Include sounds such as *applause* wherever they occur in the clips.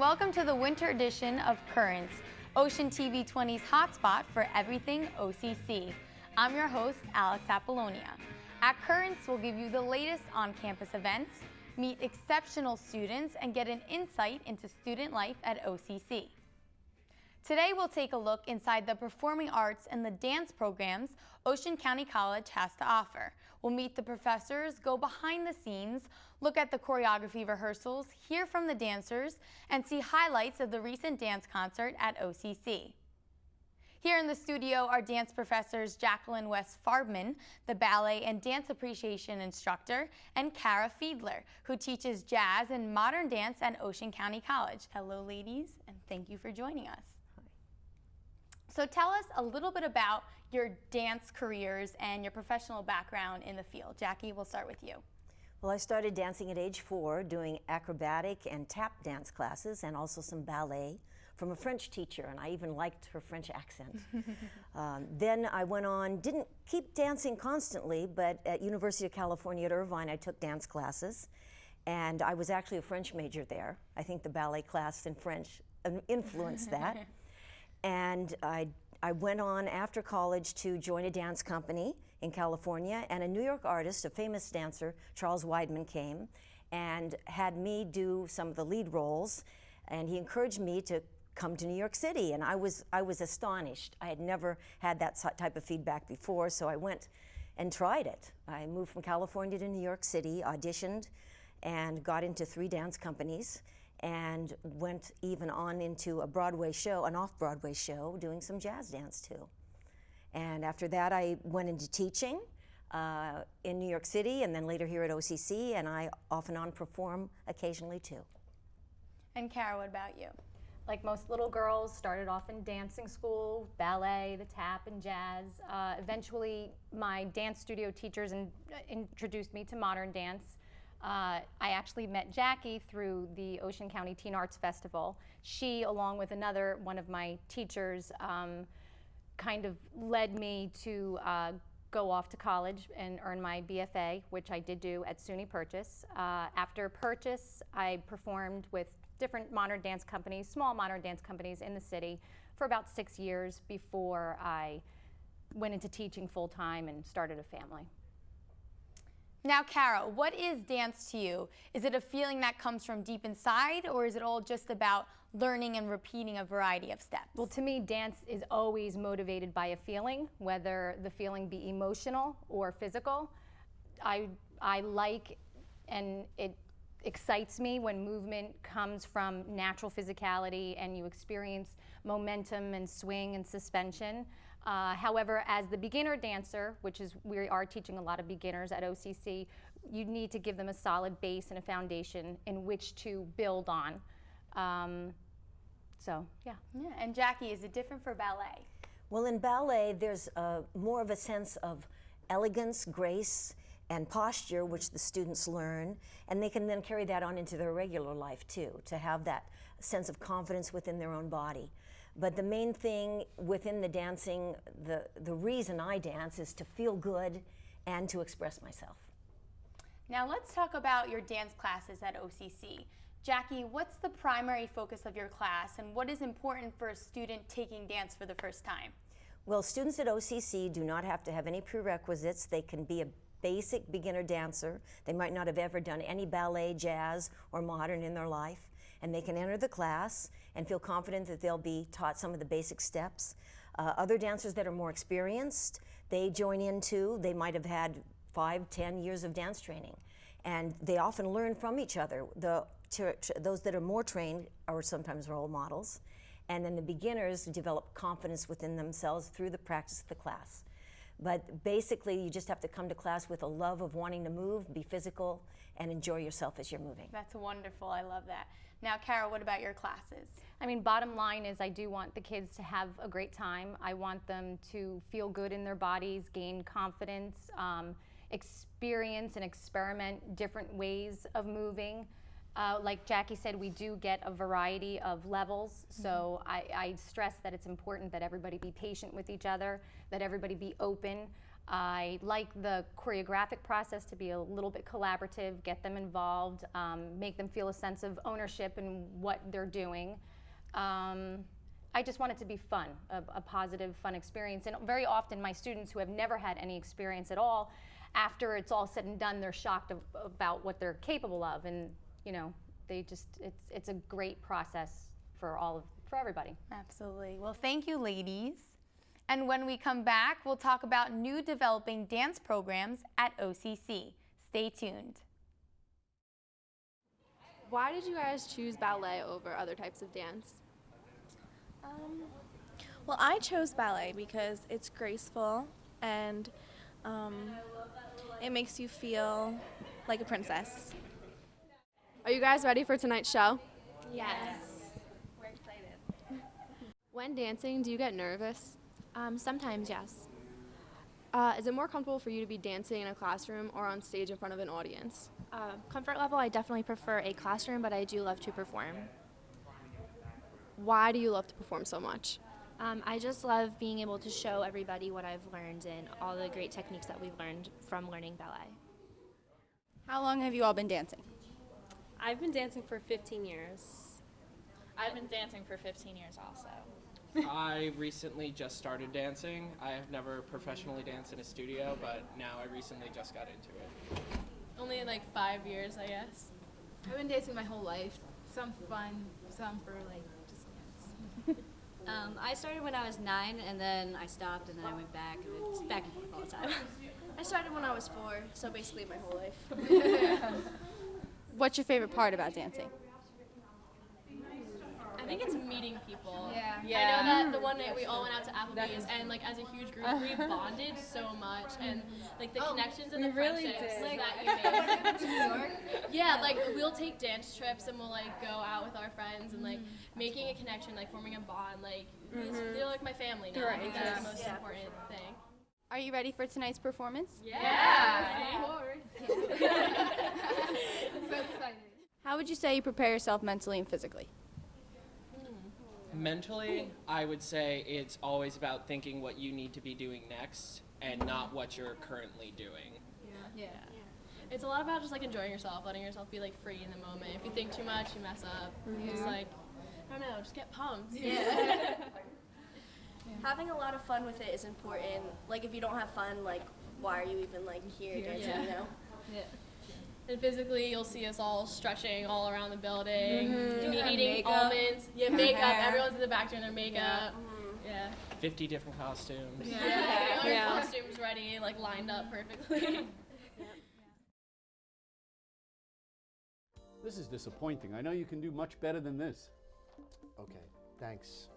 welcome to the winter edition of Currents, Ocean TV 20's hotspot for everything OCC. I'm your host, Alex Apollonia. At Currents, we'll give you the latest on-campus events, meet exceptional students, and get an insight into student life at OCC. Today we'll take a look inside the performing arts and the dance programs Ocean County College has to offer. We'll meet the professors, go behind the scenes, look at the choreography rehearsals, hear from the dancers, and see highlights of the recent dance concert at OCC. Here in the studio are dance professors Jacqueline West Farbman, the ballet and dance appreciation instructor, and Kara Fiedler, who teaches jazz and modern dance at Ocean County College. Hello, ladies, and thank you for joining us. Hi. So tell us a little bit about your dance careers and your professional background in the field. Jackie, we'll start with you. Well, I started dancing at age four, doing acrobatic and tap dance classes and also some ballet from a French teacher, and I even liked her French accent. *laughs* um, then I went on, didn't keep dancing constantly, but at University of California at Irvine, I took dance classes, and I was actually a French major there. I think the ballet class in French um, influenced that. *laughs* And I, I went on after college to join a dance company in California, and a New York artist, a famous dancer, Charles Weidman, came and had me do some of the lead roles, and he encouraged me to come to New York City, and I was, I was astonished. I had never had that type of feedback before, so I went and tried it. I moved from California to New York City, auditioned, and got into three dance companies and went even on into a Broadway show, an off-Broadway show, doing some jazz dance too. And after that, I went into teaching uh, in New York City and then later here at OCC, and I off and on perform occasionally too. And Kara, what about you? Like most little girls, started off in dancing school, ballet, the tap, and jazz. Uh, eventually, my dance studio teachers in, introduced me to modern dance. Uh, I actually met Jackie through the Ocean County Teen Arts Festival. She, along with another one of my teachers, um, kind of led me to uh, go off to college and earn my BFA, which I did do at SUNY Purchase. Uh, after Purchase, I performed with different modern dance companies, small modern dance companies in the city for about six years before I went into teaching full time and started a family. Now, Kara, what is dance to you? Is it a feeling that comes from deep inside, or is it all just about learning and repeating a variety of steps? Well, to me, dance is always motivated by a feeling, whether the feeling be emotional or physical. I, I like and it excites me when movement comes from natural physicality and you experience momentum and swing and suspension. Uh, however, as the beginner dancer, which is we are teaching a lot of beginners at OCC, you need to give them a solid base and a foundation in which to build on. Um, so, yeah. Yeah, and Jackie, is it different for ballet? Well, in ballet, there's uh, more of a sense of elegance, grace, and posture, which the students learn, and they can then carry that on into their regular life too, to have that sense of confidence within their own body. But the main thing within the dancing, the, the reason I dance is to feel good and to express myself. Now let's talk about your dance classes at OCC. Jackie, what's the primary focus of your class and what is important for a student taking dance for the first time? Well, students at OCC do not have to have any prerequisites. They can be a basic beginner dancer. They might not have ever done any ballet, jazz, or modern in their life and they can enter the class and feel confident that they'll be taught some of the basic steps. Uh, other dancers that are more experienced, they join in too. They might have had five, ten years of dance training. And they often learn from each other. The, those that are more trained are sometimes role models. And then the beginners develop confidence within themselves through the practice of the class. But basically, you just have to come to class with a love of wanting to move, be physical, and enjoy yourself as you're moving. That's wonderful. I love that. Now, Kara, what about your classes? I mean, bottom line is I do want the kids to have a great time. I want them to feel good in their bodies, gain confidence, um, experience and experiment different ways of moving. Uh, like Jackie said, we do get a variety of levels, so mm -hmm. I, I, stress that it's important that everybody be patient with each other, that everybody be open. I like the choreographic process to be a little bit collaborative, get them involved, um, make them feel a sense of ownership in what they're doing. Um, I just want it to be fun, a, a positive, fun experience. And very often, my students who have never had any experience at all, after it's all said and done, they're shocked of, about what they're capable of. And, you know, they just, it's, it's a great process for all of, for everybody. Absolutely. Well, thank you, ladies. And when we come back, we'll talk about new developing dance programs at OCC. Stay tuned. Why did you guys choose ballet over other types of dance? Um, well, I chose ballet because it's graceful and um, it makes you feel like a princess. Are you guys ready for tonight's show? Yes. We're excited. When dancing, do you get nervous? Um, sometimes, yes. Uh, is it more comfortable for you to be dancing in a classroom or on stage in front of an audience? Uh, comfort level, I definitely prefer a classroom, but I do love to perform. Why do you love to perform so much? Um, I just love being able to show everybody what I've learned and all the great techniques that we've learned from learning ballet. How long have you all been dancing? I've been dancing for 15 years. I've been dancing for 15 years also. I recently just started dancing. I have never professionally danced in a studio, but now I recently just got into it. Only like five years, I guess. I've been dancing my whole life. Some fun, some for like just dance. *laughs* um, I started when I was nine, and then I stopped, and then I went back, and it's back and forth all the time. I started when I was four, so basically my whole life. *laughs* What's your favorite part about dancing? I think it's meeting people. Yeah. yeah. I know that the one night we all went out to Applebee's and like as a huge group we *laughs* bonded so much and like the connections and the really friendships did. that you *laughs* make. Yeah, like we'll take dance trips and we'll like go out with our friends and like mm. making a connection, like forming a bond. Like it's, mm-hmm. they're like my family now. I think that's the most important thing. Are you ready for tonight's performance? Yeah. *laughs* So exciting. How would you say you prepare yourself mentally and physically? Mentally, I would say it's always about thinking what you need to be doing next and not what you're currently doing. Yeah. yeah. It's a lot about just like enjoying yourself, letting yourself be like free in the moment. If you think too much, you mess up. Just mm-hmm. like, I don't know, just get pumped. *laughs* Yeah. Having a lot of fun with it is important. Like if you don't have fun, like why are you even like here dancing? Yeah. You know. And physically, you'll see us all stretching all around the building, Doing me our eating makeup. almonds. Yeah, makeup. Everyone's in the back doing their makeup. Yeah. 50 different costumes. Yeah. Getting all your costumes ready, like lined up perfectly. *laughs* This is disappointing. I know you can do much better than this. Okay, thanks.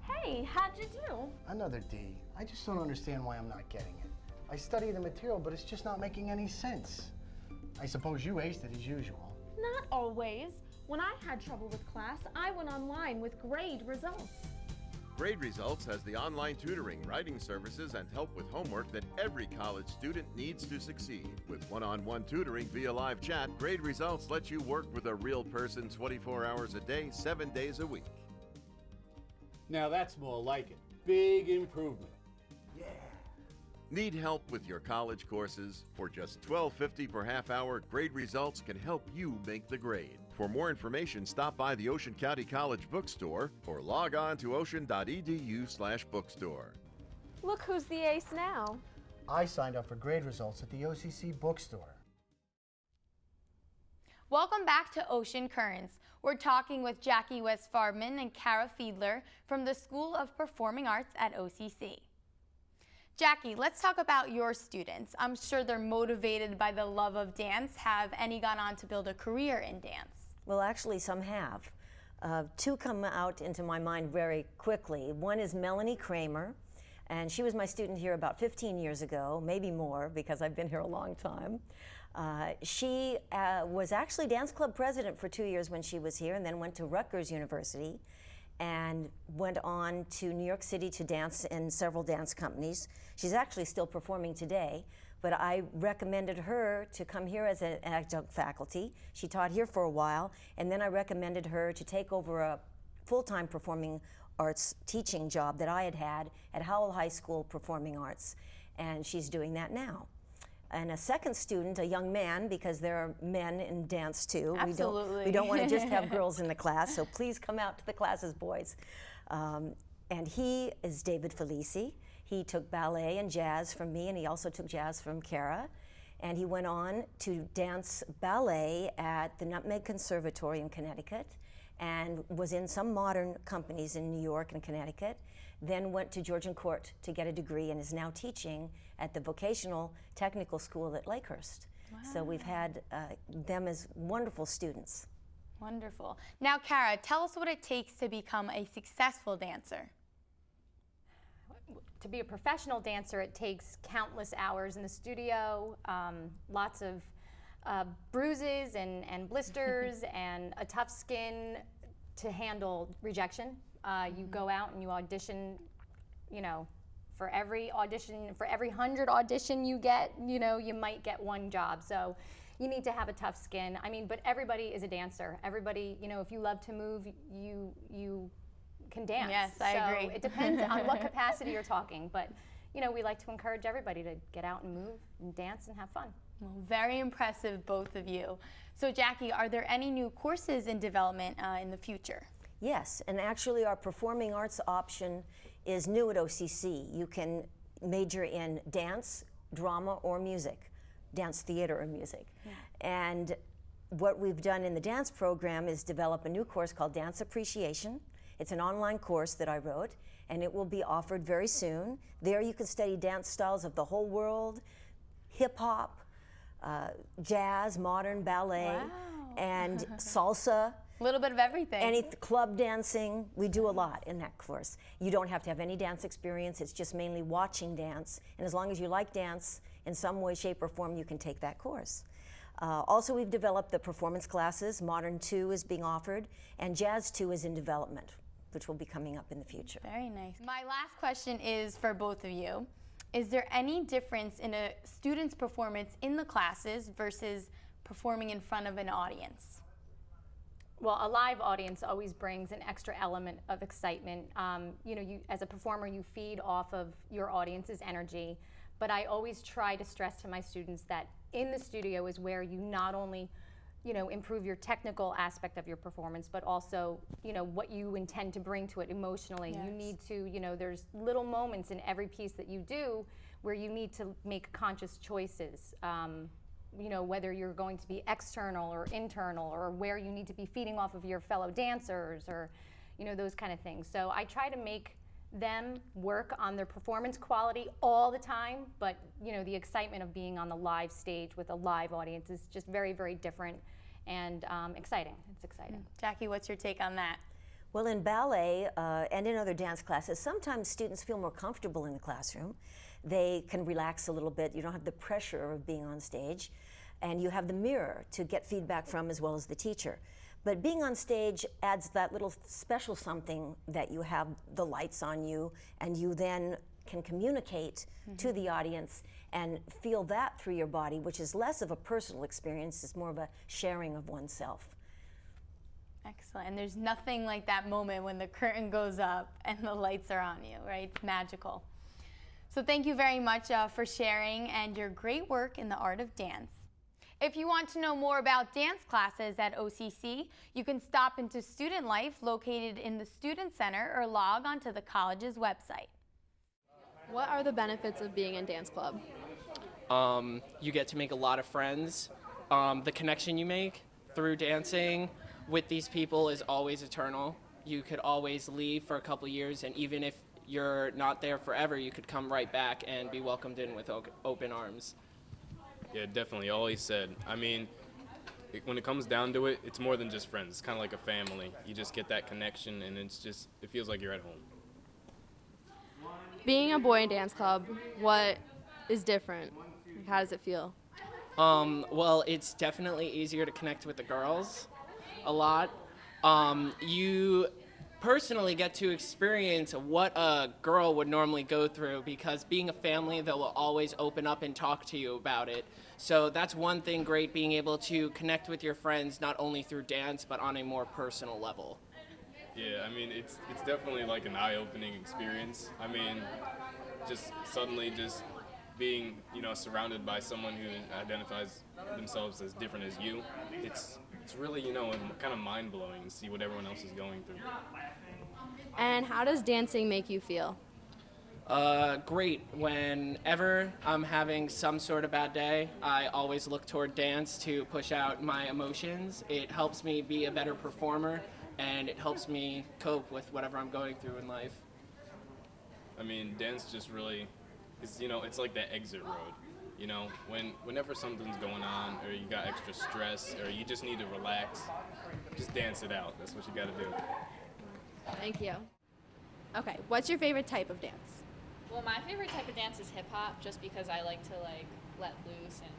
Hey, how'd you do? Another D. I just don't understand why I'm not getting it. I study the material, but it's just not making any sense. I suppose you aced it as usual. Not always. When I had trouble with class, I went online with grade results. Grade Results has the online tutoring, writing services, and help with homework that every college student needs to succeed. With one on one tutoring via live chat, Grade Results lets you work with a real person 24 hours a day, 7 days a week. Now that's more like it. Big improvement. Need help with your college courses? For just $12.50 per half hour, Grade Results can help you make the grade. For more information, stop by the Ocean County College bookstore or log on to ocean.edu slash bookstore. Look who's the ace now. I signed up for grade results at the OCC bookstore. Welcome back to Ocean Currents. We're talking with Jackie West Farbman and Kara Fiedler from the School of Performing Arts at OCC. Jackie, let's talk about your students. I'm sure they're motivated by the love of dance. Have any gone on to build a career in dance? Well, actually, some have. Uh, two come out into my mind very quickly. One is Melanie Kramer, and she was my student here about 15 years ago, maybe more because I've been here a long time. Uh, she uh, was actually dance club president for two years when she was here, and then went to Rutgers University and went on to New York City to dance in several dance companies. She's actually still performing today, but I recommended her to come here as an adjunct faculty. She taught here for a while, and then I recommended her to take over a full-time performing arts teaching job that I had had at Howell High School Performing Arts, and she's doing that now. And a second student, a young man, because there are men in dance too. Absolutely. We don't, we don't want to just have girls in the class, so *laughs* please come out to the classes, boys. Um, and he is David Felici. He took ballet and jazz from me, and he also took jazz from Kara. And he went on to dance ballet at the Nutmeg Conservatory in Connecticut and was in some modern companies in New York and Connecticut. Then went to Georgian Court to get a degree and is now teaching at the Vocational Technical School at Lakehurst. So we've had uh, them as wonderful students. Wonderful. Now, Kara, tell us what it takes to become a successful dancer. to be a professional dancer, it takes countless hours in the studio, um, lots of uh, bruises and, and blisters, *laughs* and a tough skin to handle rejection. Uh, you go out and you audition, you know, for every audition, for every hundred audition you get, you know, you might get one job. So you need to have a tough skin. I mean, but everybody is a dancer. Everybody, you know, if you love to move, you you can dance. Yes, I So agree. It depends on what *laughs* capacity you're talking, but you know, we like to encourage everybody to get out and move and dance and have fun. Well, very impressive, both of you. So, Jackie, are there any new courses in development uh, in the future? Yes, and actually our performing arts option is new at OCC. You can major in dance, drama, or music, dance theater or music. And what we've done in the dance program is develop a new course called Dance Appreciation. It's an online course that I wrote, and it will be offered very soon. There you can study dance styles of the whole world, hip hop, uh, jazz, modern ballet, and *laughs* salsa. A little bit of everything. Any club dancing, we do a lot in that course. You don't have to have any dance experience, it's just mainly watching dance. And as long as you like dance in some way, shape, or form, you can take that course. Uh, also, we've developed the performance classes. Modern 2 is being offered, and Jazz 2 is in development, which will be coming up in the future. Very nice. My last question is for both of you. Is there any difference in a student's performance in the classes versus performing in front of an audience? Well, a live audience always brings an extra element of excitement. Um, you know, you as a performer, you feed off of your audience's energy. But I always try to stress to my students that in the studio is where you not only, you know, improve your technical aspect of your performance, but also, you know, what you intend to bring to it emotionally. You need to, you know, there's little moments in every piece that you do where you need to make conscious choices. Um, you know, whether you're going to be external or internal, or where you need to be feeding off of your fellow dancers, or, you know, those kind of things. So I try to make them work on their performance quality all the time, but, you know, the excitement of being on the live stage with a live audience is just very, very different and um, exciting. It's exciting. Jackie, what's your take on that? Well, in ballet uh, and in other dance classes, sometimes students feel more comfortable in the classroom. They can relax a little bit. You don't have the pressure of being on stage. And you have the mirror to get feedback from as well as the teacher. But being on stage adds that little special something that you have the lights on you and you then can communicate mm-hmm. to the audience and feel that through your body, which is less of a personal experience, it's more of a sharing of oneself. Excellent. And there's nothing like that moment when the curtain goes up and the lights are on you, right? It's magical. So thank you very much uh, for sharing and your great work in the art of dance. If you want to know more about dance classes at OCC, you can stop into Student Life located in the Student Center or log onto the college's website. What are the benefits of being in dance club? Um, you get to make a lot of friends. Um, the connection you make through dancing with these people is always eternal. You could always leave for a couple years, and even if you're not there forever, you could come right back and be welcomed in with o- open arms. Yeah, definitely. Always said. I mean, it, when it comes down to it, it's more than just friends. It's kind of like a family. You just get that connection, and it's just it feels like you're at home. Being a boy in dance club, what is different? How does it feel? Um, well, it's definitely easier to connect with the girls a lot. Um, you personally get to experience what a girl would normally go through because being a family, they will always open up and talk to you about it. So that's one thing great being able to connect with your friends not only through dance but on a more personal level. Yeah, I mean, it's it's definitely like an eye-opening experience. I mean, just suddenly just being, you know, surrounded by someone who identifies themselves as different as you. It's it's really, you know, kind of mind-blowing to see what everyone else is going through. And how does dancing make you feel? Uh, great. Whenever I'm having some sort of bad day, I always look toward dance to push out my emotions. It helps me be a better performer, and it helps me cope with whatever I'm going through in life. I mean, dance just really, is you know, it's like that exit road. You know, when whenever something's going on, or you got extra stress, or you just need to relax, just dance it out. That's what you got to do. Thank you. Okay, what's your favorite type of dance? Well, my favorite type of dance is hip hop, just because I like to like let loose and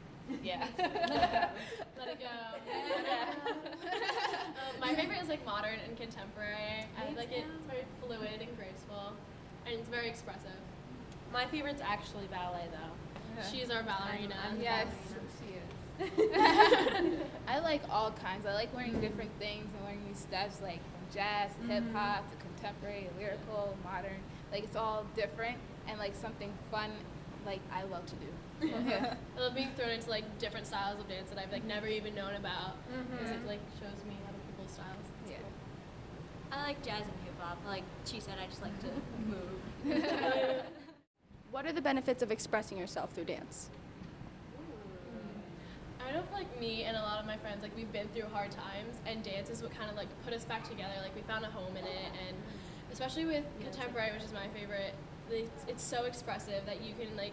yeah. *laughs* *laughs* Let it go. Yeah. *laughs* um, my favorite is like modern and contemporary. I like it. It's very fluid and graceful, and it's very expressive. My favorite's actually ballet, though. She's our ballerina. I'm- I'm Yes, ballerina. she is. *laughs* I like all kinds. I like learning different things and learning new steps, like from jazz to hip mm-hmm. hop to contemporary, lyrical, modern. Like it's all different and like something fun. Like I love to do. *laughs* I love being thrown into like different styles of dance that I've like never even known about mm-hmm. because it like shows me other people's styles. It's Yeah. I like jazz and hip hop. Like she said, I just like to *laughs* move. What are the benefits of expressing yourself through dance? I know for like me and a lot of my friends, like we've been through hard times, and dance is what kind of like put us back together. Like we found a home in it, and especially with contemporary, which is my favorite, it's, it's so expressive that you can like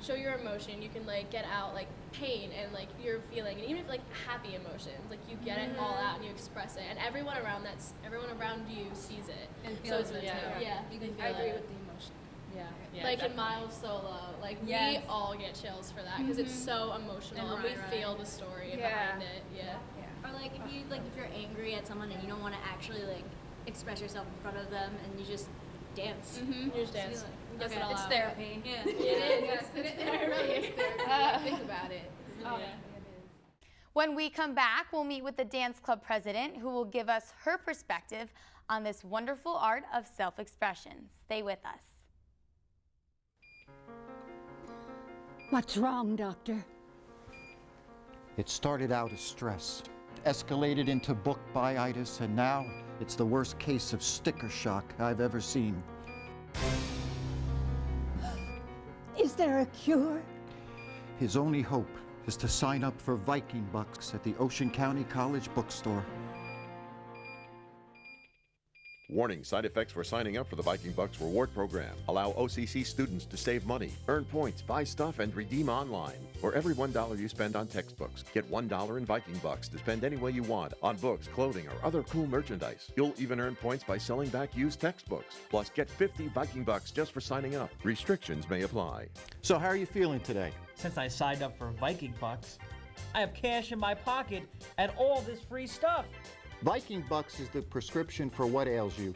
show your emotion. You can like get out like pain and like your feeling, and even if like happy emotions, like you get it all mm-hmm. out and you express it, and everyone around that's everyone around you sees it. And so feels it's it, yeah, too. yeah, You can feel I agree it. with the emotion. Yeah. yeah like in definitely. Miles Solo, like Yes. we all get chills for that because it's so emotional And and, we Ryan feel the story Yeah. behind it. Yeah. Or like if you like if you're angry at someone and you don't want to actually like express yourself in front of them and you just dance. Mm-hmm. You just dance. So, Get okay, it it's out. therapy. Yeah. It is. Yes, It's it, it really is therapy. *laughs* Think about it. Oh. Yeah. When we come back, we'll meet with the dance club president who will give us her perspective on this wonderful art of self-expression. Stay with us. What's wrong, Doctor? It started out as stress, escalated into book byitis, and now it's the worst case of sticker shock I've ever seen. Is there a cure? His only hope is to sign up for Viking Bucks at the Ocean County College bookstore. Warning side effects for signing up for the Viking Bucks reward program. Allow OCC students to save money, earn points, buy stuff, and redeem online. For every $1 you spend on textbooks, get $1 in Viking Bucks to spend any way you want on books, clothing, or other cool merchandise. You'll even earn points by selling back used textbooks. Plus, get 50 Viking Bucks just for signing up. Restrictions may apply. So, how are you feeling today? Since I signed up for Viking Bucks, I have cash in my pocket and all this free stuff. Viking Bucks is the prescription for what ails you.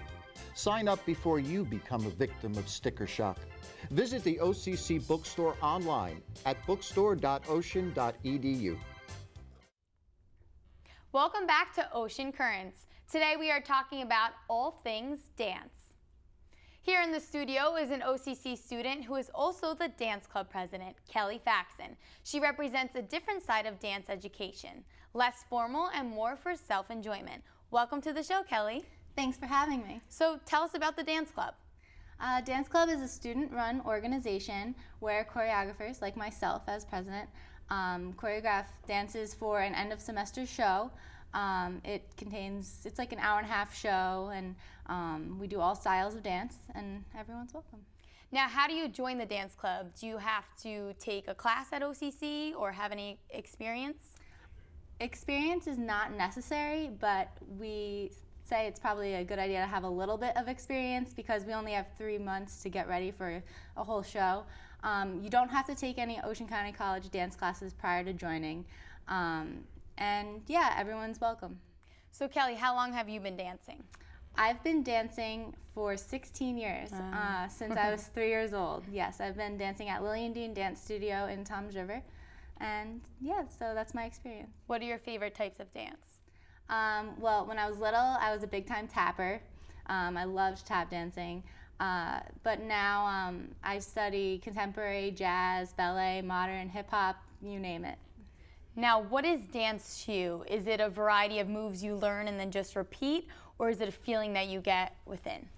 Sign up before you become a victim of sticker shock. Visit the OCC bookstore online at bookstore.ocean.edu. Welcome back to Ocean Currents. Today we are talking about all things dance. Here in the studio is an OCC student who is also the dance club president, Kelly Faxon. She represents a different side of dance education, less formal and more for self-enjoyment. Welcome to the show, Kelly. Thanks for having me. So tell us about the dance club. Uh, dance Club is a student-run organization where choreographers, like myself as president, um, choreograph dances for an end-of-semester show. Um, it contains, it's like an hour and a half show, and um, we do all styles of dance, and everyone's welcome. Now, how do you join the dance club? Do you have to take a class at OCC or have any experience? Experience is not necessary, but we say it's probably a good idea to have a little bit of experience because we only have three months to get ready for a whole show. Um, you don't have to take any Ocean County College dance classes prior to joining. Um, and yeah, everyone's welcome. So Kelly, how long have you been dancing? I've been dancing for 16 years, uh, since I was *laughs* three years old. Yes, I've been dancing at Lillian Dean Dance Studio in Toms River. And yeah, so that's my experience. What are your favorite types of dance? Um, well, when I was little, I was a big time tapper. Um, I loved tap dancing. Uh, but now um, I study contemporary, jazz, ballet, modern, hip hop, you name it. Now, what is dance to you? Is it a variety of moves you learn and then just repeat, or is it a feeling that you get within?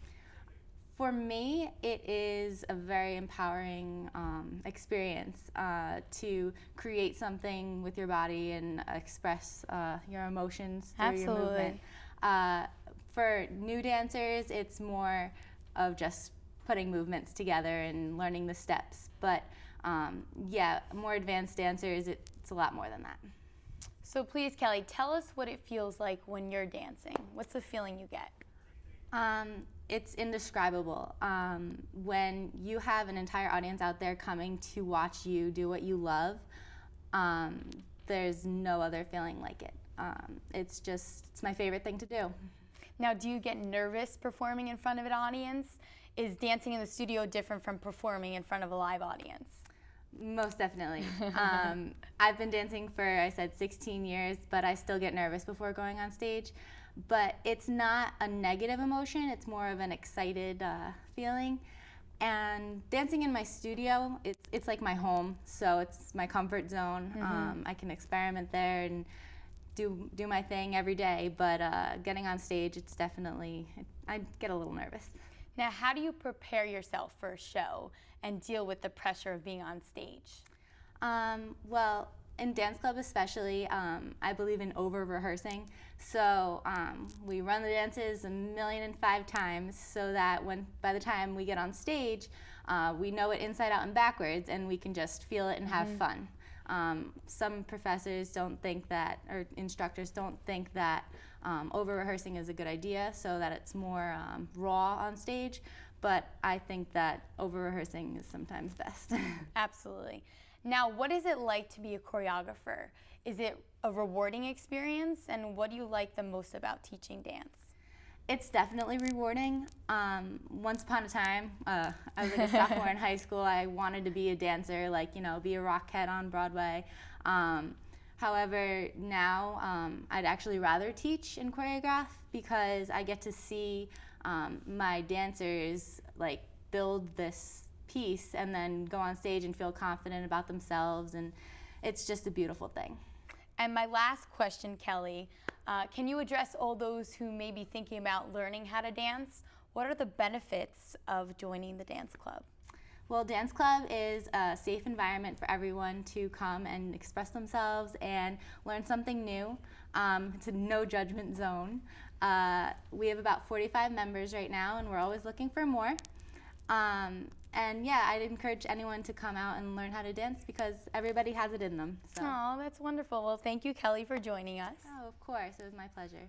For me, it is a very empowering um, experience uh, to create something with your body and express uh, your emotions through your movement. Absolutely. Uh, for new dancers, it's more of just putting movements together and learning the steps. But um, yeah, more advanced dancers, it's a lot more than that. So please, Kelly, tell us what it feels like when you're dancing. What's the feeling you get? Um, it's indescribable. Um, when you have an entire audience out there coming to watch you do what you love, um, there's no other feeling like it. Um, it's just, it's my favorite thing to do. Now, do you get nervous performing in front of an audience? Is dancing in the studio different from performing in front of a live audience? Most definitely. *laughs* um, I've been dancing for, I said, 16 years, but I still get nervous before going on stage. But it's not a negative emotion, it's more of an excited uh, feeling. And dancing in my studio, it's, it's like my home, so it's my comfort zone. Mhm. Um, I can experiment there and do, do my thing every day, but uh, getting on stage, it's definitely, I get a little nervous. Now, how do you prepare yourself for a show and deal with the pressure of being on stage? Um, well, in dance club especially, um, I believe in over rehearsing. So um, we run the dances a million and five times so that when by the time we get on stage, uh, we know it inside out and backwards, and we can just feel it and have Mhm. fun. Um, some professors don't think that, or instructors don't think that um, over rehearsing is a good idea, so that it's more um, raw on stage. But I think that over rehearsing is sometimes best. *laughs* Absolutely. Now, what is it like to be a choreographer? Is it a rewarding experience? And what do you like the most about teaching dance? It's definitely rewarding. Um, once upon a time, uh, I was like a *laughs* sophomore in high school. I wanted to be a dancer, like you know, be a rockette on Broadway. Um, however, now um, I'd actually rather teach and choreograph because I get to see um, my dancers like build this piece and then go on stage and feel confident about themselves, and it's just a beautiful thing. And my last question, Kelly, uh, can you address all those who may be thinking about learning how to dance? What are the benefits of joining the dance club? Well, Dance Club is a safe environment for everyone to come and express themselves and learn something new. Um, it's a no judgment zone. Uh, we have about 45 members right now, and we're always looking for more. Um, and yeah, I'd encourage anyone to come out and learn how to dance because everybody has it in them. So. Oh, that's wonderful. Well, thank you, Kelly, for joining us. Oh, of course. It was my pleasure.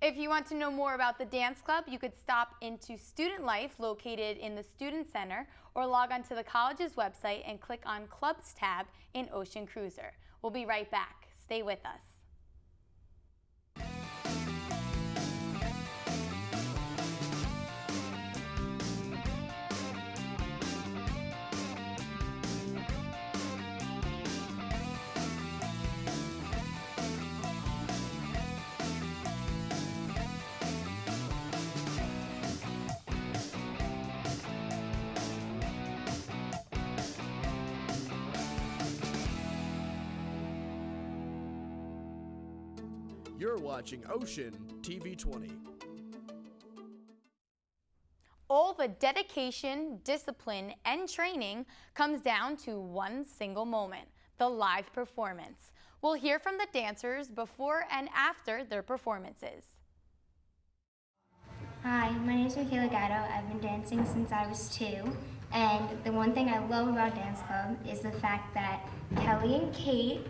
If you want to know more about the dance club, you could stop into Student Life located in the Student Center or log on to the college's website and click on Clubs tab in Ocean Cruiser. We'll be right back. Stay with us. Watching Ocean TV 20. All the dedication, discipline, and training comes down to one single moment the live performance. We'll hear from the dancers before and after their performances. Hi, my name is Michaela Gatto. I've been dancing since I was two. And the one thing I love about Dance Club is the fact that Kelly and Kate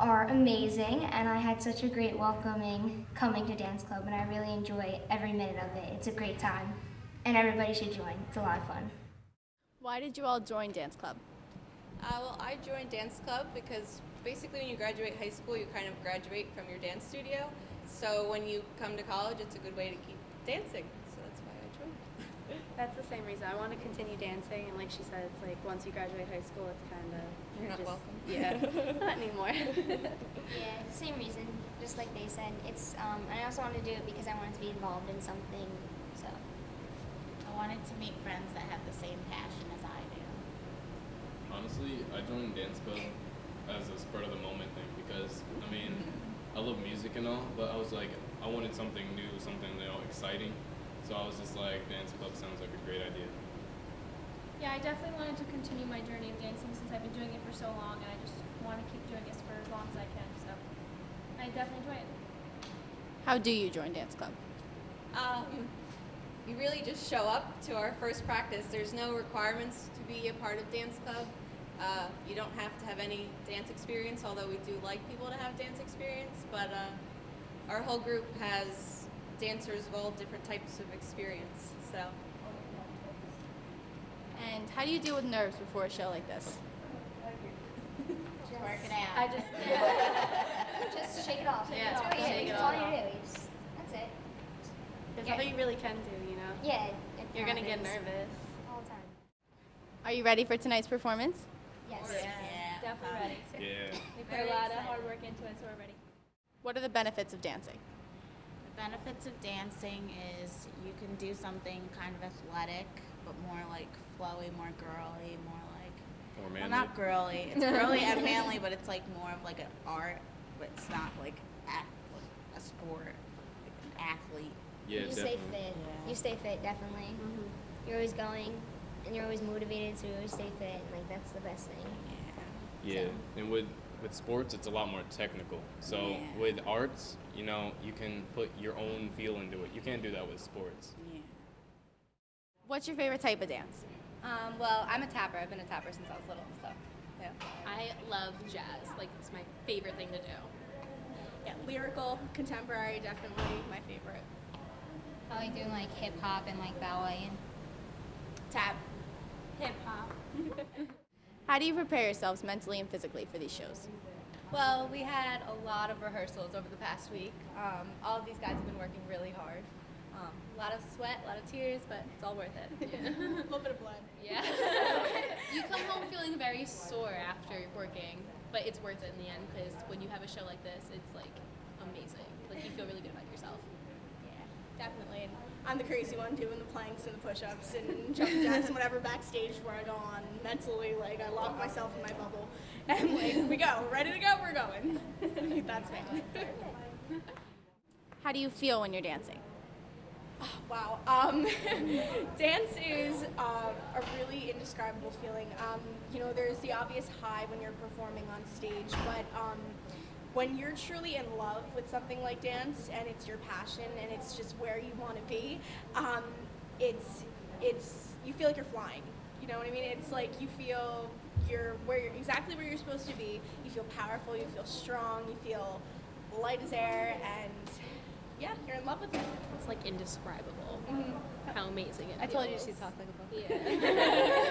are amazing, and I had such a great welcoming coming to Dance Club, and I really enjoy every minute of it. It's a great time, and everybody should join. It's a lot of fun. Why did you all join Dance Club? Uh, well, I joined dance club because basically when you graduate high school, you kind of graduate from your dance studio. So when you come to college, it's a good way to keep dancing. So that's why I joined. That's the same reason. I want to continue dancing, and like she said, it's like once you graduate high school, it's kind of You're not just, welcome. *laughs* Yeah, not anymore. *laughs* Yeah, same reason. Just like they said, it's. Um, and I also wanted to do it because I wanted to be involved in something So I wanted to meet friends that have the same passion as I do. Honestly, I joined dance club as a spur of the moment thing because I mean, I love music and all, but I was like, I wanted something new, something you know exciting. So I was just like, dance club sounds like a great idea. Yeah, I definitely wanted to continue my journey of dancing since I've been doing it for so long, and I just want to keep doing this for as long as I can. So I definitely enjoy it. How do you join dance club? Um, you really just show up to our first practice. There's no requirements to be a part of dance club. Uh, you don't have to have any dance experience, although we do like people to have dance experience. But uh, our whole group has dancers of all different types of experience. So And how do you deal with nerves before a show like this? Just work it out. I just *laughs* just shake it off. Yeah, that's, all you, shake it that's all you do. You just, that's it. There's Yeah. nothing you really can do, you know? Yeah, it You're gonna get nervous. All the time. Are you ready for tonight's performance? Yes. Oh, Definitely ready. Yeah. We put a lot of hard work into it, so we're ready. What are the benefits of dancing? The benefits of dancing is you can do something kind of athletic, but more like flowy, more girly, more like More well, not girly. It's girly and *laughs* manly, but it's like more of like an art, but it's not like a, like a sport, like an athlete. Yeah, you stay definitely. fit. You stay fit, definitely. Mm-hmm. You're always going, and you're always motivated, so you always stay fit. And like that's the best thing. Yeah, and with with sports, it's a lot more technical. So Yeah. with arts, you know, you can put your own feel into it. You can't do that with sports. Yeah. What's your favorite type of dance? Um, well, I'm a tapper. I've been a tapper since I was little, so yeah. I love jazz. Like it's my favorite thing to do. Yeah, lyrical, contemporary, definitely my favorite. I like doing like hip hop and like ballet and tap. Hip hop. How do you prepare yourselves mentally and physically for these shows? Well, we had a lot of rehearsals over the past week. Um, all of these guys have been working really hard. Um, a lot of sweat, a lot of tears, but it's all worth it. Yeah. *laughs* a little bit of blood. Yeah. *laughs* you come home feeling very sore after working, but it's worth it in the end because when you have a show like this, it's like amazing. Like you feel really good about yourself. Yeah, definitely. I'm the crazy one doing the planks and the push-ups and jumping jacks and whatever backstage where I go on. Mentally, like I lock myself in my bubble, and like we go, ready to go, we're going. *laughs* That's me. How do you feel when you're dancing? Oh, *sighs* Wow. Um, *laughs* dance is uh, a really indescribable feeling. Um, you know, there's the obvious high when you're performing on stage, but um, when you're truly in love with something like dance and it's your passion and it's just where you want to be, um, it's it's you feel like you're flying. You know what I mean? It's like you feel you're where you're exactly where you're supposed to be. You feel powerful. You feel strong. You feel light as air, and yeah, you're in love with it. It's like indescribable how amazing it I told you feels. she'd talk like a book. Yeah.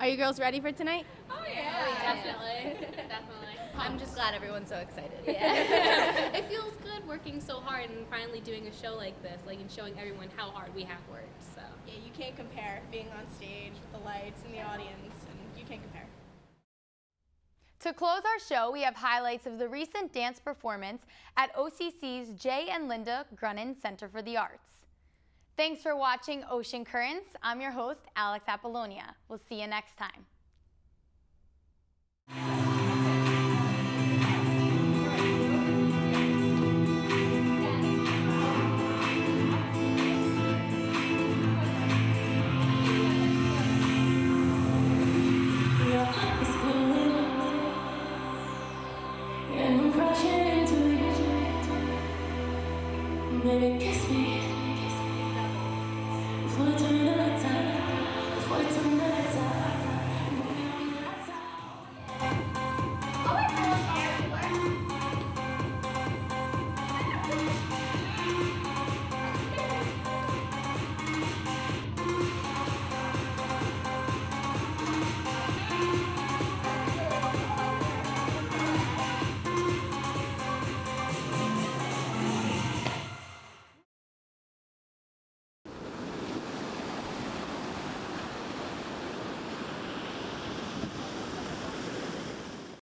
*laughs* Are you girls ready for tonight? Oh yeah, definitely, *laughs* definitely. I'm just glad everyone's so excited. *laughs* Yeah. it feels good working so hard and finally doing a show like this, like and showing everyone how hard we have worked. So Yeah, you can't compare being on stage with the lights and the audience, and you can't compare. To close our show, we have highlights of the recent dance performance at OCC's Jay and Linda Grunin Center for the Arts. Thanks for watching Ocean Currents. I'm your host, Alex Apollonia. We'll see you next time.